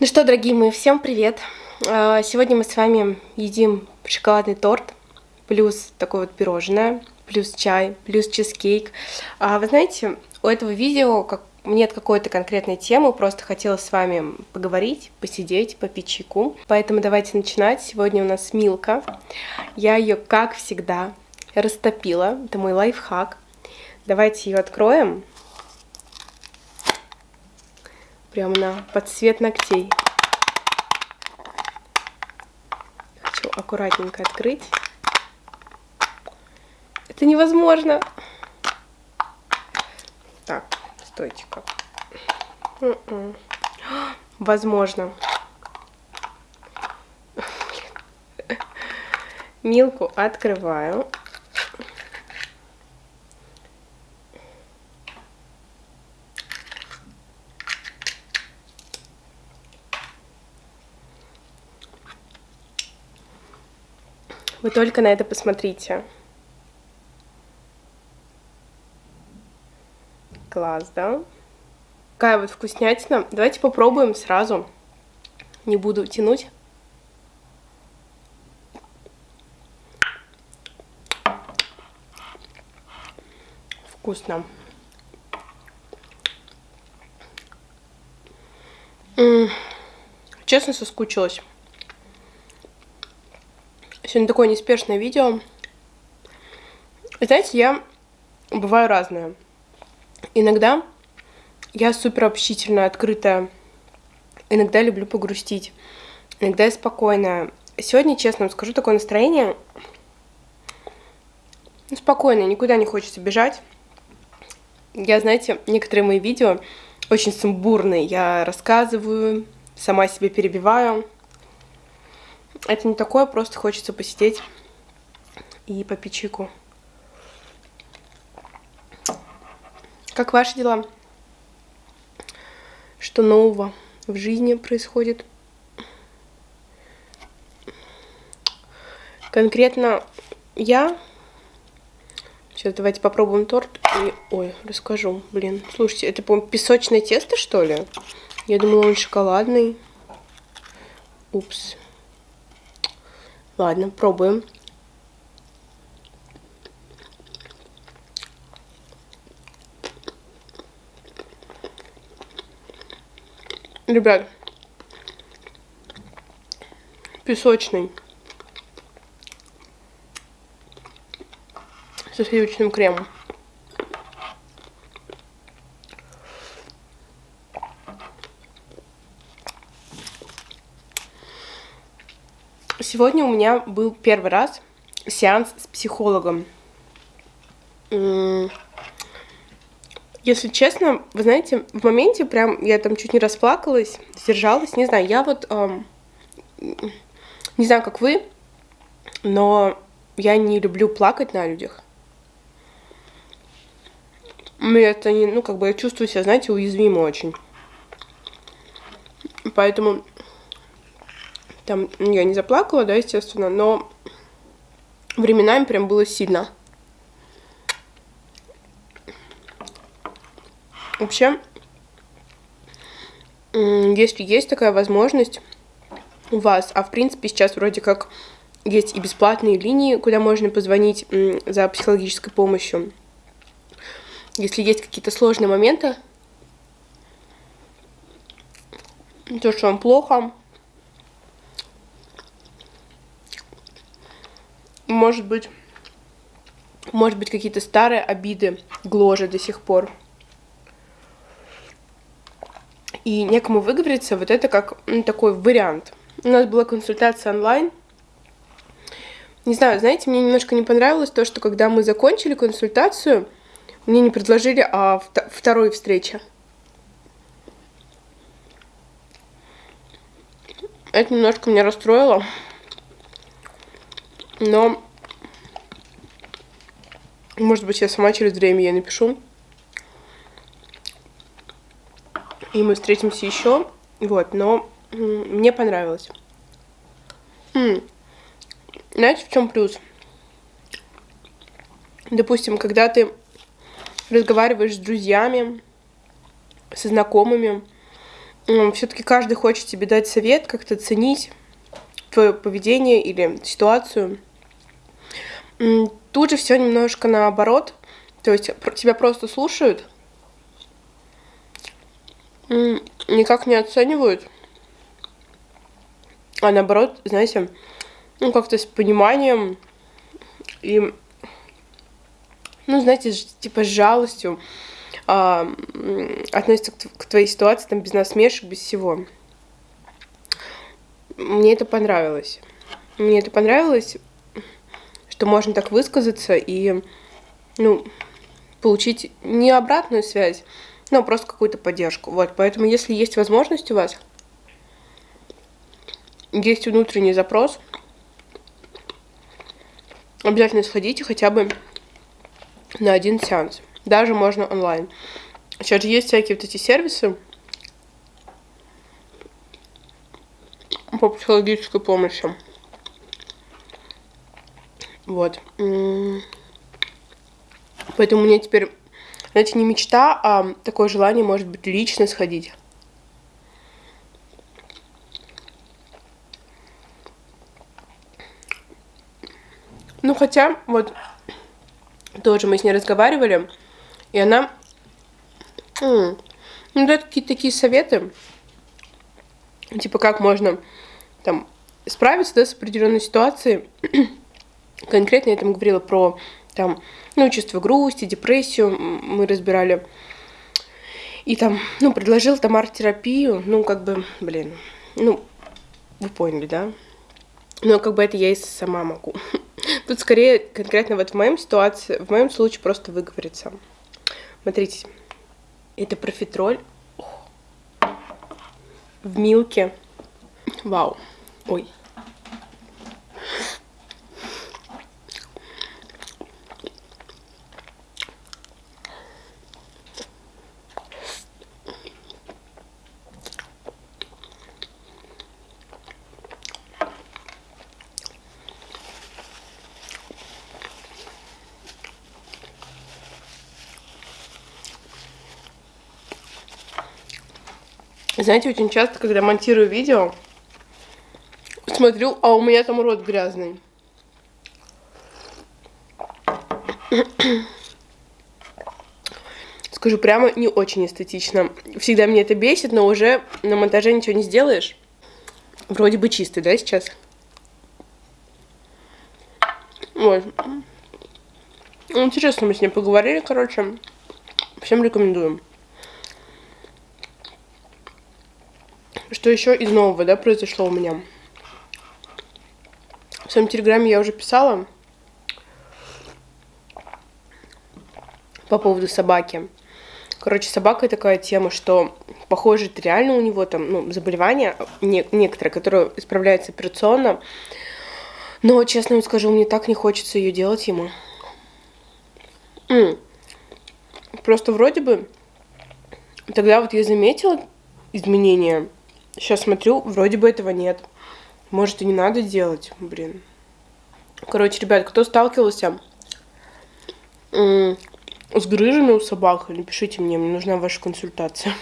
Ну что, дорогие мои, всем привет! А, сегодня мы с вами едим шоколадный торт, плюс такое вот пирожное, плюс чай, плюс чизкейк. А, вы знаете, у этого видео как нет какой-то конкретной темы, просто хотела с вами поговорить, посидеть, попить чайку. Поэтому давайте начинать. Сегодня у нас Милка. Я ее, как всегда, растопила. Это мой лайфхак. Давайте ее откроем. Прям на под цвет ногтей. Хочу аккуратненько открыть. Это невозможно. Так, стойте как. М-м. Возможно. Милку открываю. Вы только на это посмотрите. Класс, да? Какая вот вкуснятина. Давайте попробуем сразу. Не буду тянуть. Вкусно. Честно, соскучилась. Сегодня такое неспешное видео. Знаете, я бываю разная. Иногда я супер общительная, открытая. Иногда люблю погрустить. Иногда я спокойная. Сегодня, честно вам скажу, такое настроение ну, спокойное, никуда не хочется бежать. Я, знаете, некоторые мои видео очень сумбурные. Я рассказываю, сама себе перебиваю. Это не такое, просто хочется посидеть и попить чайку. Как ваши дела? Что нового в жизни происходит? Конкретно я... Сейчас давайте попробуем торт. И... Ой, расскажу. Блин, слушайте, это, по-моему, песочное тесто, что ли? Я думала, он шоколадный. Упс. Ладно, пробуем. Ребят, песочный со сливочным кремом. Сегодня у меня был первый раз сеанс с психологом. Если честно, вы знаете, в моменте прям я там чуть не расплакалась, сдержалась, не знаю, я вот, эм, не знаю, как вы, но я не люблю плакать на людях. Мне это не, ну, как бы я чувствую себя, знаете, уязвимо очень. Поэтому там я не заплакала, да, естественно, но временами прям было сильно. Вообще, если есть такая возможность у вас, а в принципе сейчас вроде как есть и бесплатные линии, куда можно позвонить за психологической помощью. Если есть какие-то сложные моменты, то, что вам плохо, может быть, может быть какие-то старые обиды гложат до сих пор. И некому выговориться, вот это как такой вариант. У нас была консультация онлайн. Не знаю, знаете, мне немножко не понравилось то, что когда мы закончили консультацию, мне не предложили а второй встречи. Это немножко меня расстроило. Но, может быть, я сама через время ей напишу. И мы встретимся еще. Вот, но мне понравилось. М Знаете, в чем плюс? Допустим, когда ты разговариваешь с друзьями, со знакомыми, все-таки каждый хочет тебе дать совет, как-то оценить твое поведение или ситуацию. Тут же все немножко наоборот. То есть тебя просто слушают, никак не оценивают, а наоборот, знаете, ну как-то с пониманием и, ну знаете, типа с жалостью а, относятся к, к твоей ситуации там без насмешек, без всего. Мне это понравилось. Мне это понравилось, что можно так высказаться и, ну, получить не обратную связь, но просто какую-то поддержку. Вот, поэтому если есть возможность у вас, есть внутренний запрос, обязательно сходите хотя бы на один сеанс. Даже можно онлайн. Сейчас же есть всякие вот эти сервисы по психологической помощи. Вот. Поэтому мне теперь, знаете, не мечта, а такое желание, может быть, лично сходить. Ну, хотя, вот, тоже мы с ней разговаривали, и она, ну, дает какие-то такие советы, типа, как можно, там, справиться, да, с определенной ситуацией. Конкретно я там говорила про там, ну, чувство грусти, депрессию мы разбирали. И там, ну, предложил там арт-терапию, ну, как бы, блин, ну, вы поняли, да? Но как бы это я и сама могу. Тут скорее конкретно вот в моем ситуации, в моем случае просто выговориться. Смотрите, это профитроль в милке. Вау. Ой. Знаете, очень часто, когда монтирую видео, смотрю, а у меня там рот грязный. Скажу прямо, не очень эстетично. Всегда мне это бесит, но уже на монтаже ничего не сделаешь. Вроде бы чистый, да, сейчас? Вот. Интересно, мы с ней поговорили, короче. Всем рекомендуем. Что еще из нового, да, произошло у меня? В своем телеграме я уже писала по поводу собаки. Короче, собака такая тема, что похоже, это реально у него там ну, заболевание не, некоторое, которое исправляется операционно. Но, честно вам скажу, мне так не хочется ее делать ему. М Просто вроде бы тогда вот я заметила изменения Сейчас смотрю, вроде бы этого нет. Может, и не надо делать, блин. Короче, ребят, кто сталкивался с грыжами у собак, напишите мне, мне нужна ваша консультация.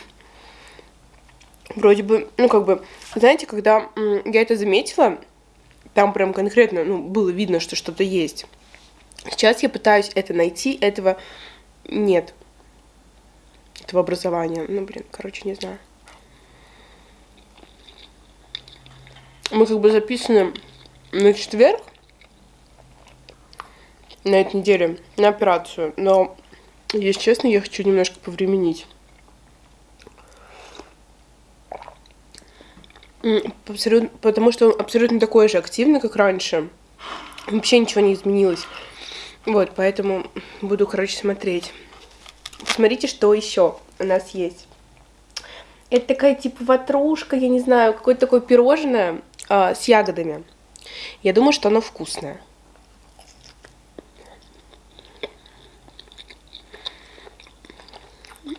Вроде бы, ну, как бы, знаете, когда я это заметила, там прям конкретно, ну, было видно, что что-то есть. Сейчас я пытаюсь это найти, этого нет. Этого образования. Ну, блин, короче, не знаю. Мы как бы записаны на четверг, на этой неделе, на операцию. Но, если честно, я хочу немножко повременить. Потому что он абсолютно такой же активный, как раньше. Вообще ничего не изменилось. Вот, поэтому буду, короче, смотреть. Посмотрите, что еще у нас есть. Это такая типа ватрушка, я не знаю, какое-то такое пирожное э, с ягодами. Я думаю, что оно вкусное.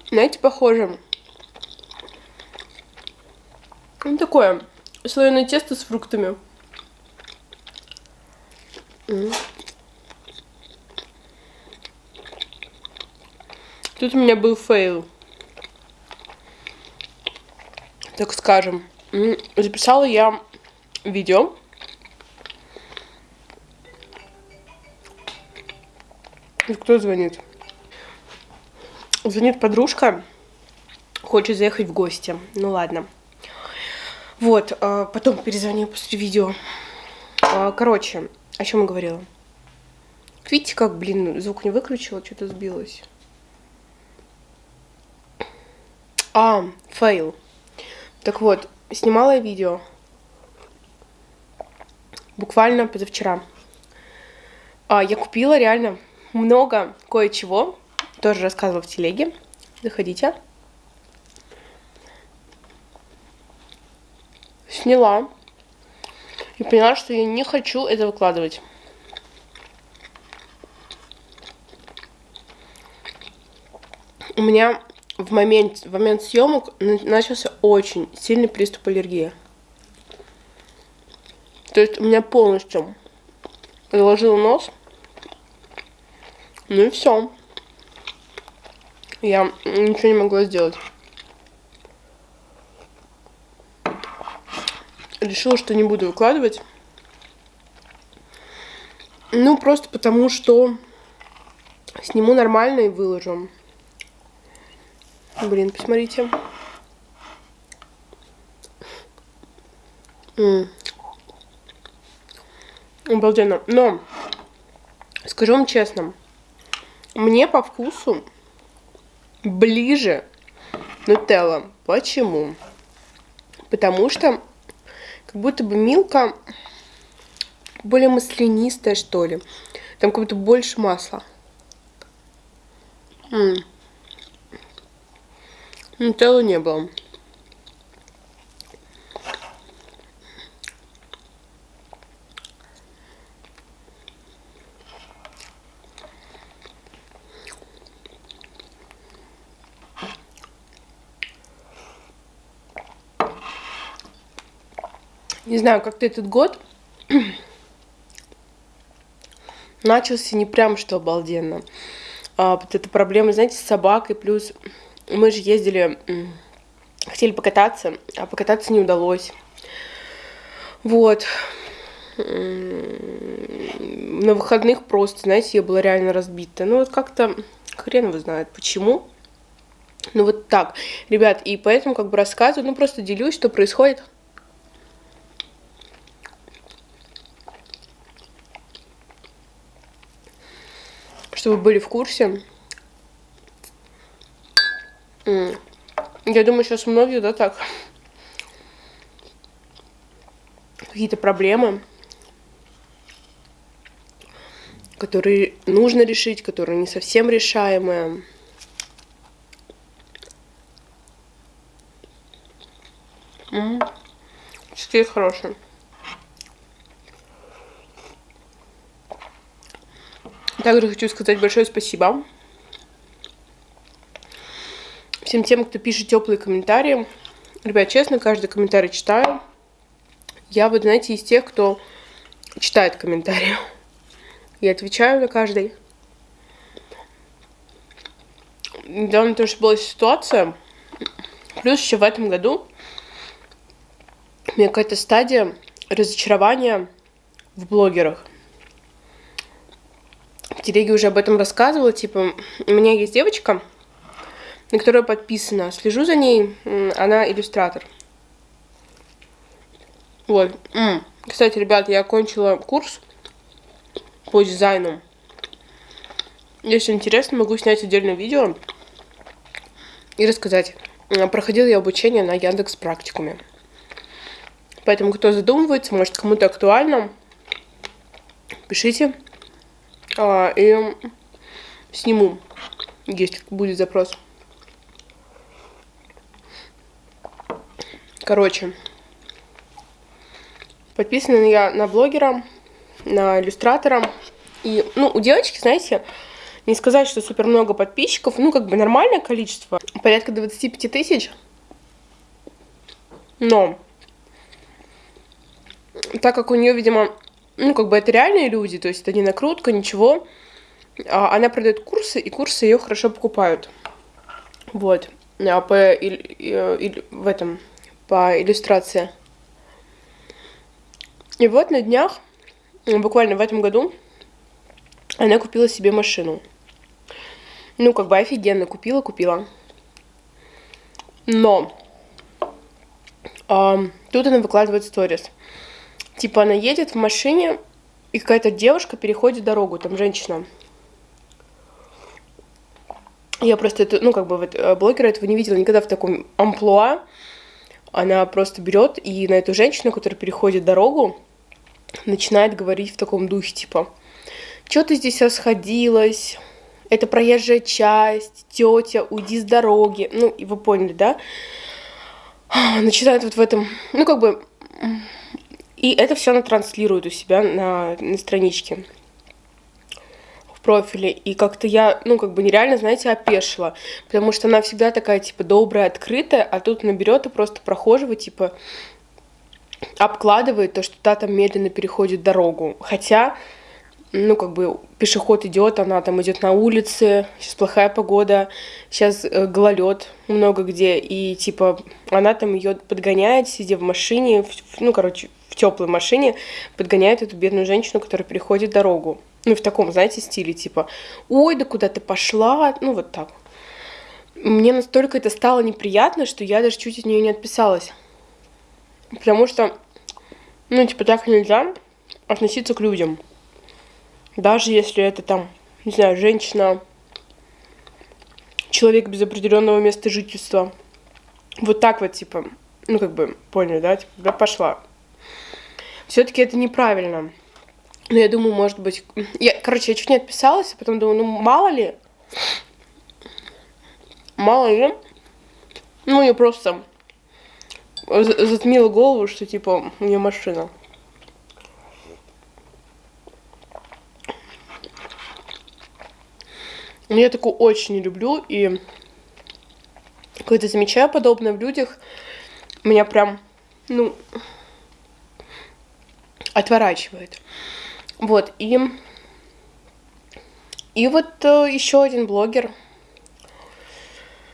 Знаете, похоже. Ну, такое слоеное тесто с фруктами. Тут у меня был fail. так скажем. Записала я видео. Кто звонит? Звонит подружка, хочет заехать в гости. Ну ладно. Вот, а, потом перезвоню после видео. А, короче, о чем я говорила? Видите, как, блин, звук не выключила, что-то сбилось. А, fail. Так вот, снимала я видео. Буквально позавчера. А, я купила реально много кое-чего. Тоже рассказывала в телеге. Заходите. Сняла. И поняла, что я не хочу это выкладывать. У меня в момент, в момент съемок начался очень сильный приступ аллергии. То есть у меня полностью заложил нос. Ну и все. Я ничего не могла сделать. Решила, что не буду выкладывать. Ну, просто потому что сниму нормально и выложу. Блин, посмотрите. Обалденно. Но, скажу вам честно, мне по вкусу ближе нутелла. Почему? Потому что как будто бы милка более маслянистая, что ли. Там как будто больше масла. М. Нутеллы не было. Не знаю, как-то этот год начался не прям что обалденно. А, вот эта проблема, знаете, с собакой, плюс мы же ездили, хотели покататься, а покататься не удалось. Вот. На выходных просто, знаете, я была реально разбита. Ну вот как-то хрен его знает почему. Ну вот так, ребят, и поэтому как бы рассказываю, ну просто делюсь, что происходит. Чтобы вы были в курсе. Я думаю, сейчас многие, да, так. Какие-то проблемы, которые нужно решить, которые не совсем решаемые. Чизкейк хороший. Также хочу сказать большое спасибо всем тем, кто пишет теплые комментарии. Ребят, честно, каждый комментарий читаю. Я, вот, знаете, из тех, кто читает комментарии. Я отвечаю на каждый. Недавно тоже была ситуация. Плюс еще в этом году у меня какая-то стадия разочарования в блогерах. Телеге уже об этом рассказывала. Типа, у меня есть девочка, на которую подписана. Слежу за ней, она иллюстратор. Вот. Кстати, ребят, я окончила курс по дизайну. Если интересно, могу снять отдельное видео и рассказать. Проходила я обучение на Яндекс практикуме. Поэтому, кто задумывается, может, кому-то актуально, пишите. А, и сниму, если будет запрос. Короче, подписана я на блогера, на иллюстратора. И, ну, у девочки, знаете, не сказать, что супер много подписчиков, ну, как бы нормальное количество, порядка 25 тысяч. Но, так как у нее, видимо, ну, как бы это реальные люди, то есть это не накрутка, ничего, а она продает курсы, и курсы ее хорошо покупают. Вот. А по, и, и, и, в этом по иллюстрации. И вот на днях, буквально в этом году, она купила себе машину. Ну, как бы офигенно купила, купила. Но а, тут она выкладывает сторис. Типа она едет в машине, и какая-то девушка переходит дорогу, там женщина. Я просто, это, ну, как бы, вот, э, блогера этого не видела никогда в таком амплуа. Она просто берет и на эту женщину, которая переходит дорогу, начинает говорить в таком духе, типа, что ты здесь расходилась, это проезжая часть, тетя, уйди с дороги. Ну, и вы поняли, да? Начинает вот в этом, ну, как бы, и это все она транслирует у себя на, на страничке в профиле. И как-то я, ну, как бы нереально, знаете, опешила. Потому что она всегда такая, типа, добрая, открытая, а тут наберет и просто прохожего, типа, обкладывает то, что та там медленно переходит дорогу. Хотя, ну, как бы пешеход идет, она там идет на улице, сейчас плохая погода, сейчас э, гололед много где, и типа она там ее подгоняет, сидя в машине, в, ну, короче, в теплой машине, подгоняет эту бедную женщину, которая переходит дорогу. Ну, в таком, знаете, стиле, типа, ой, да куда ты пошла, ну, вот так. Мне настолько это стало неприятно, что я даже чуть от нее не отписалась. Потому что, ну, типа, так нельзя относиться к людям. Даже если это там, не знаю, женщина, человек без определенного места жительства. Вот так вот, типа, ну, как бы, поняли, да, типа, да пошла. Все-таки это неправильно. Но я думаю, может быть... Я, короче, я чуть не отписалась, а потом думаю, ну, мало ли. Мало ли. Ну, я просто затмила голову, что, типа, у нее машина. Я такую очень не люблю, и когда замечаю подобное в людях, меня прям, ну, отворачивает. Вот, и... И вот э, еще один блогер.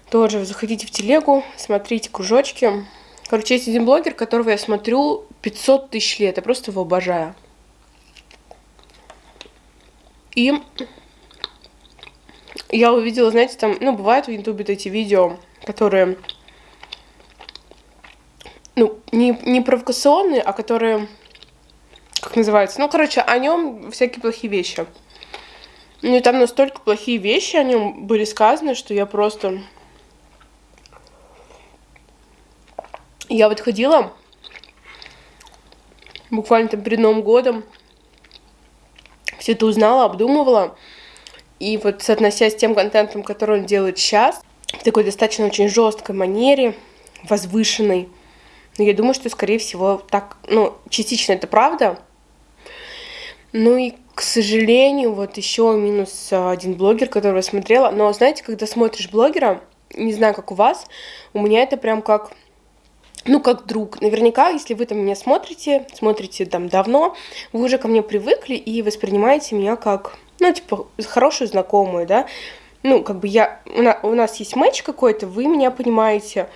Тоже заходите в телегу, смотрите кружочки. Короче, есть один блогер, которого я смотрю 500 тысяч лет. Я просто его обожаю. И я увидела, знаете, там, ну, бывают в Ютубе эти видео, которые, ну, не, не провокационные, а которые как называется, ну, короче, о нем всякие плохие вещи. Ну, и там настолько плохие вещи о нем были сказаны, что я просто... Я вот ходила буквально там перед Новым годом, все это узнала, обдумывала, и вот соотнося с тем контентом, который он делает сейчас, в такой достаточно очень жесткой манере, возвышенной, но я думаю, что, скорее всего, так, ну, частично это правда, ну и, к сожалению, вот еще минус а, один блогер, которого я смотрела. Но знаете, когда смотришь блогера, не знаю, как у вас, у меня это прям как ну, как друг. Наверняка, если вы там меня смотрите, смотрите там давно, вы уже ко мне привыкли и воспринимаете меня как, ну, типа, хорошую знакомую, да. Ну, как бы я, у нас, есть матч какой-то, вы меня понимаете,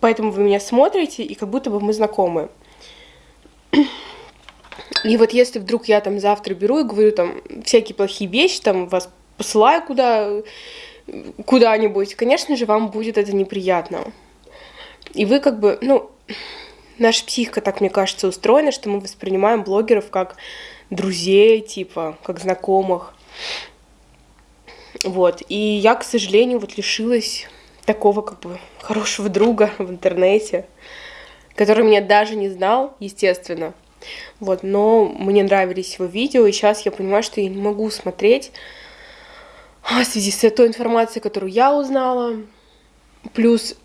поэтому вы меня смотрите, и как будто бы мы знакомы. И вот если вдруг я там завтра беру и говорю там всякие плохие вещи, там вас посылаю куда куда-нибудь, конечно же, вам будет это неприятно. И вы как бы, ну, наша психика, так мне кажется, устроена, что мы воспринимаем блогеров как друзей, типа, как знакомых. Вот. И я, к сожалению, вот лишилась такого как бы хорошего друга в интернете, который меня даже не знал, естественно. Вот, но мне нравились его видео, и сейчас я понимаю, что я не могу смотреть а, в связи с той информацией, которую я узнала. Плюс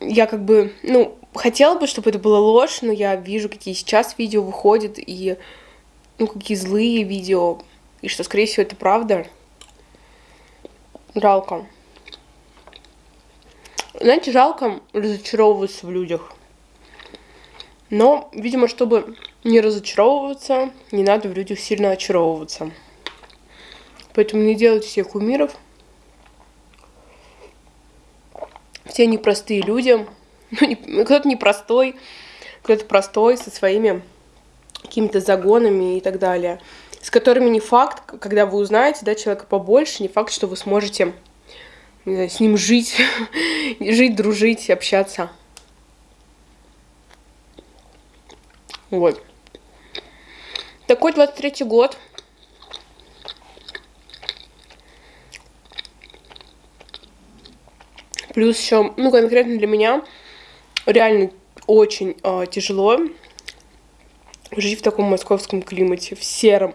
я как бы, ну, хотела бы, чтобы это было ложь, но я вижу, какие сейчас видео выходят, и, ну, какие злые видео, и что, скорее всего, это правда. Жалко. Знаете, жалко разочаровываться в людях. Но, видимо, чтобы не разочаровываться, не надо в людях сильно очаровываться. Поэтому не делайте себе кумиров. Все непростые люди, ну, кто-то непростой, кто-то простой, со своими какими-то загонами и так далее, с которыми не факт, когда вы узнаете, да, человека побольше, не факт, что вы сможете не знаю, с ним жить, жить, дружить, общаться. Вот. Такой 23 год. Плюс еще, ну, конкретно для меня, реально очень э, тяжело жить в таком московском климате, в сером.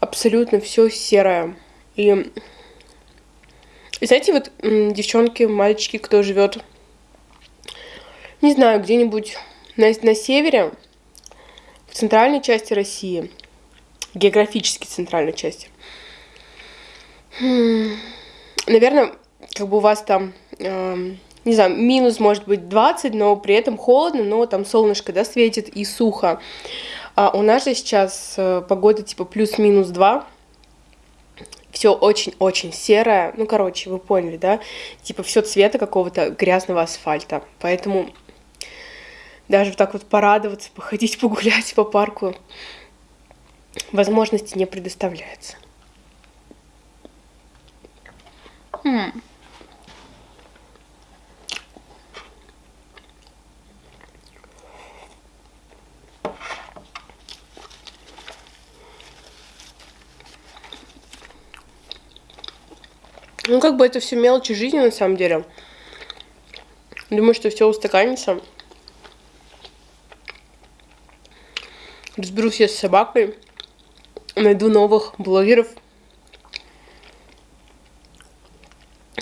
Абсолютно все серое. И, и знаете, вот девчонки, мальчики, кто живет, не знаю, где-нибудь на, на севере, центральной части России, географически центральной части. Хм, наверное, как бы у вас там, э, не знаю, минус может быть 20, но при этом холодно, но там солнышко, да, светит и сухо. А у нас же сейчас э, погода типа плюс-минус 2, все очень-очень серое. Ну, короче, вы поняли, да? Типа все цвета какого-то грязного асфальта. Поэтому даже вот так вот порадоваться, походить, погулять по парку возможности не предоставляется. Хм. Ну, как бы это все мелочи жизни на самом деле. Думаю, что все устаканится. Разберусь я с собакой. Найду новых блогеров,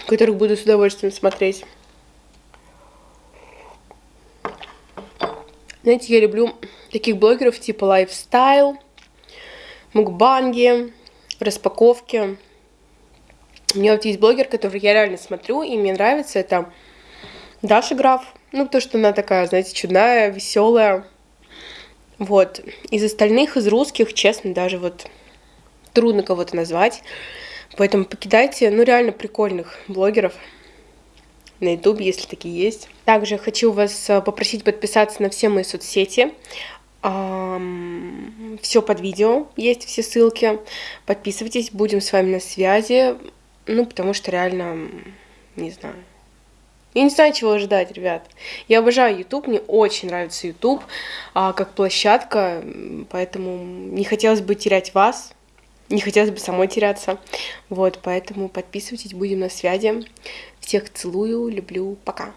которых буду с удовольствием смотреть. Знаете, я люблю таких блогеров типа лайфстайл, мукбанги, распаковки. У меня вот есть блогер, который я реально смотрю, и мне нравится, это Даша Граф. Ну, потому что она такая, знаете, чудная, веселая. Вот. Из остальных, из русских, честно, даже вот трудно кого-то назвать. Поэтому покидайте, ну, реально прикольных блогеров на YouTube, если такие есть. Также хочу вас э, попросить подписаться на все мои соцсети. Все под видео, есть все ссылки. Подписывайтесь, будем с вами на связи. Ну, потому что реально, не знаю. Я не знаю, чего ожидать, ребят. Я обожаю YouTube, мне очень нравится YouTube а, как площадка, поэтому не хотелось бы терять вас, не хотелось бы самой теряться. Вот, поэтому подписывайтесь, будем на связи. Всех целую, люблю, пока.